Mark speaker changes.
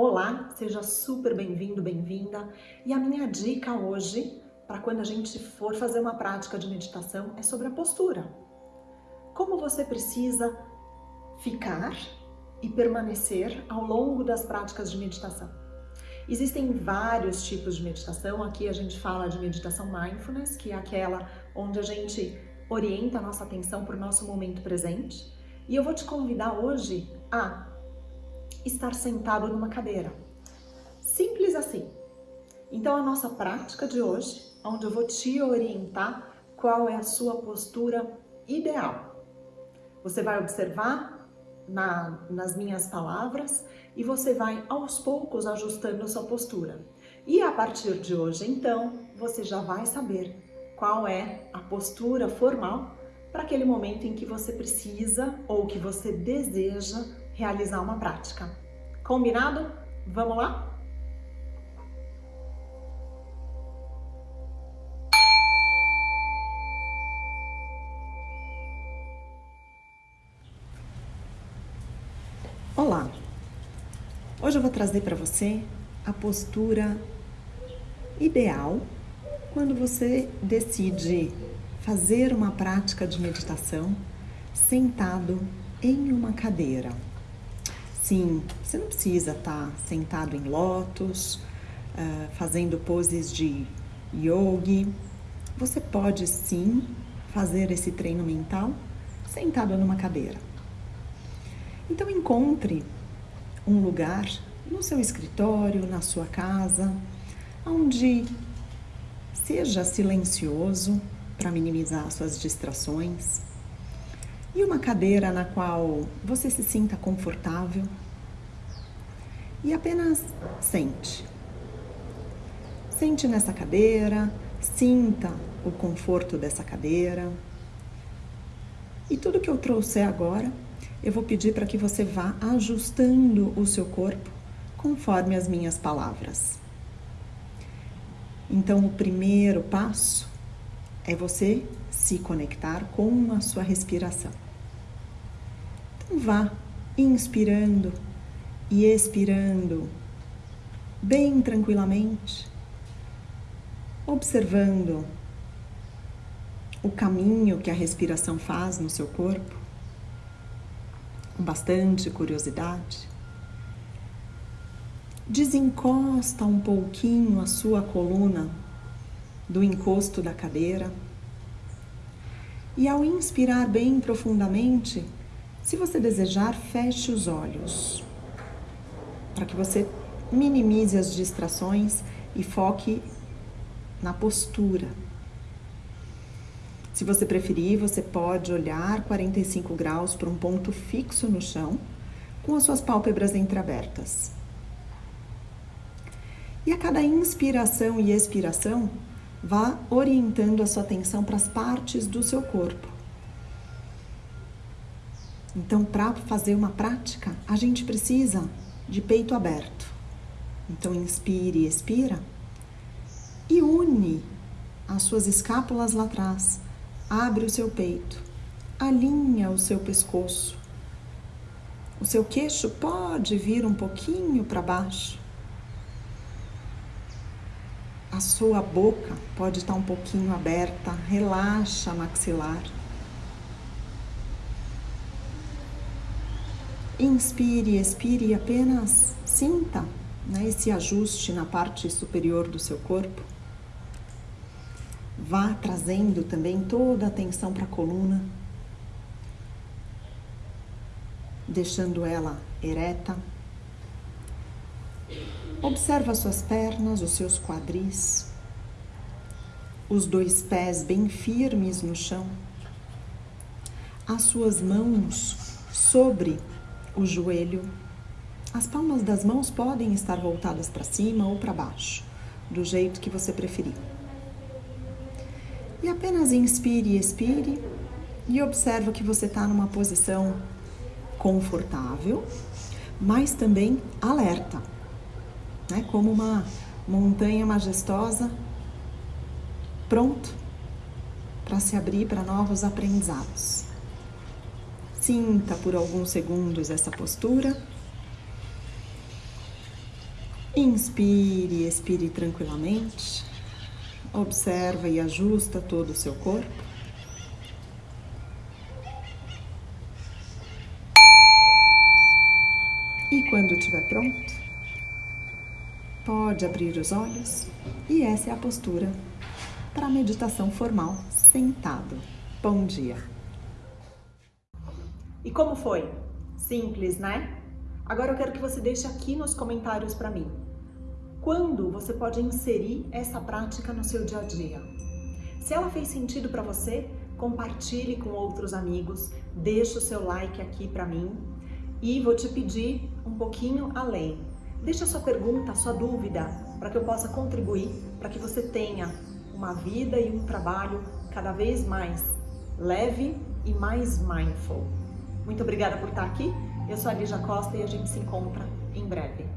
Speaker 1: Olá, seja super bem-vindo, bem-vinda. E a minha dica hoje, para quando a gente for fazer uma prática de meditação, é sobre a postura. Como você precisa ficar e permanecer ao longo das práticas de meditação. Existem vários tipos de meditação. Aqui a gente fala de meditação mindfulness, que é aquela onde a gente orienta a nossa atenção para o nosso momento presente. E eu vou te convidar hoje a estar sentado numa cadeira. Simples assim. Então a nossa prática de hoje, onde eu vou te orientar qual é a sua postura ideal. Você vai observar na, nas minhas palavras e você vai aos poucos ajustando a sua postura. E a partir de hoje, então, você já vai saber qual é a postura formal para aquele momento em que você precisa ou que você deseja realizar uma prática. Combinado? Vamos lá? Olá! Hoje eu vou trazer para você a postura ideal quando você decide fazer uma prática de meditação sentado em uma cadeira. Sim, você não precisa estar tá sentado em lótus, uh, fazendo poses de yogi. Você pode sim fazer esse treino mental sentado numa cadeira. Então encontre um lugar no seu escritório, na sua casa, onde seja silencioso para minimizar suas distrações e uma cadeira na qual você se sinta confortável e apenas sente. Sente nessa cadeira, sinta o conforto dessa cadeira. E tudo que eu trouxer agora, eu vou pedir para que você vá ajustando o seu corpo conforme as minhas palavras. Então, o primeiro passo é você se conectar com a sua respiração. Então vá inspirando e expirando bem tranquilamente, observando o caminho que a respiração faz no seu corpo, com bastante curiosidade. Desencosta um pouquinho a sua coluna do encosto da cadeira. E ao inspirar bem profundamente, se você desejar, feche os olhos, para que você minimize as distrações e foque na postura. Se você preferir, você pode olhar 45 graus para um ponto fixo no chão, com as suas pálpebras entreabertas. E a cada inspiração e expiração, Vá orientando a sua atenção para as partes do seu corpo. Então, para fazer uma prática, a gente precisa de peito aberto. Então, inspire e expira e une as suas escápulas lá atrás. Abre o seu peito, alinha o seu pescoço. O seu queixo pode vir um pouquinho para baixo a sua boca pode estar um pouquinho aberta, relaxa maxilar. Inspire, expire e apenas sinta né, esse ajuste na parte superior do seu corpo. Vá trazendo também toda a atenção para a coluna, deixando ela ereta. Observa suas pernas, os seus quadris, os dois pés bem firmes no chão, as suas mãos sobre o joelho. As palmas das mãos podem estar voltadas para cima ou para baixo, do jeito que você preferir. E apenas inspire e expire e observa que você está numa posição confortável, mas também alerta né? como uma montanha majestosa, pronto para se abrir para novos aprendizados. Sinta por alguns segundos essa postura Inspire expire tranquilamente. Observa e ajusta todo o seu corpo. E quando estiver pronto, pode abrir os olhos e essa é a postura para a meditação formal sentado. Bom dia! E como foi? Simples, né? Agora eu quero que você deixe aqui nos comentários para mim. Quando você pode inserir essa prática no seu dia a dia? Se ela fez sentido para você, compartilhe com outros amigos, deixe o seu like aqui para mim e vou te pedir um pouquinho além. Deixa a sua pergunta, a sua dúvida, para que eu possa contribuir, para que você tenha uma vida e um trabalho cada vez mais leve e mais mindful. Muito obrigada por estar aqui. Eu sou a Lígia Costa e a gente se encontra em breve.